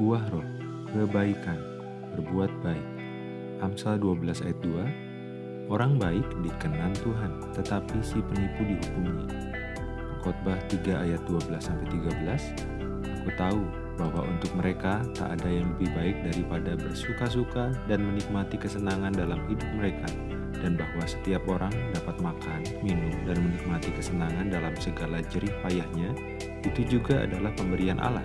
Buah roh, kebaikan, berbuat baik. Amsal 12 ayat 2, Orang baik dikenan Tuhan, tetapi si penipu dihukumnya. Khotbah 3 ayat 12-13, Aku tahu bahwa untuk mereka tak ada yang lebih baik daripada bersuka-suka dan menikmati kesenangan dalam hidup mereka, dan bahwa setiap orang dapat makan, minum, dan menikmati kesenangan dalam segala jerih payahnya, itu juga adalah pemberian Allah.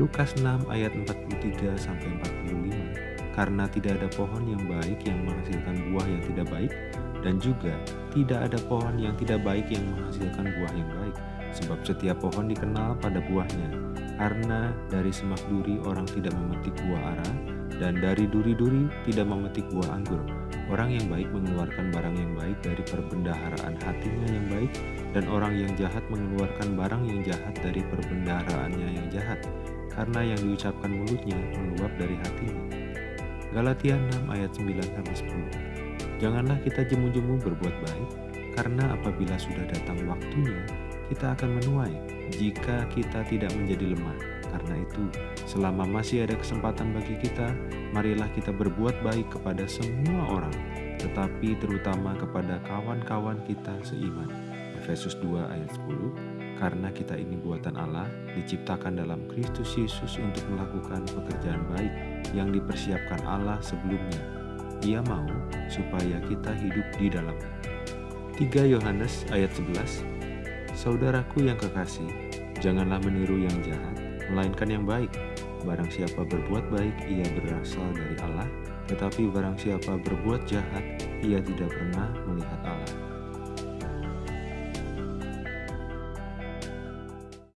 Lukas 6 ayat 43 sampai 45. Karena tidak ada pohon yang baik yang menghasilkan buah yang tidak baik dan juga tidak ada pohon yang tidak baik yang menghasilkan buah yang baik. Sebab setiap pohon dikenal pada buahnya. Karena dari semak duri orang tidak memetik buah ara dan dari duri-duri tidak memetik buah anggur. Orang yang baik mengeluarkan barang yang baik dari perbendaharaan hatinya yang baik dan orang yang jahat mengeluarkan barang yang jahat dari jahat karena yang diucapkan mulutnya meluap dari hatinya. Galatia 6 ayat 9 10. Janganlah kita jemu-jemu berbuat baik, karena apabila sudah datang waktunya, kita akan menuai jika kita tidak menjadi lemah. Karena itu, selama masih ada kesempatan bagi kita, marilah kita berbuat baik kepada semua orang, tetapi terutama kepada kawan-kawan kita seiman. Efesus 2 ayat 10 karena kita ini buatan Allah, diciptakan dalam Kristus Yesus untuk melakukan pekerjaan baik yang dipersiapkan Allah sebelumnya. Ia mau supaya kita hidup di dalam. 3 Yohanes ayat 11 Saudaraku yang kekasih, janganlah meniru yang jahat, melainkan yang baik. Barang siapa berbuat baik, ia berasal dari Allah, tetapi barang siapa berbuat jahat, ia tidak pernah melihat